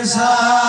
i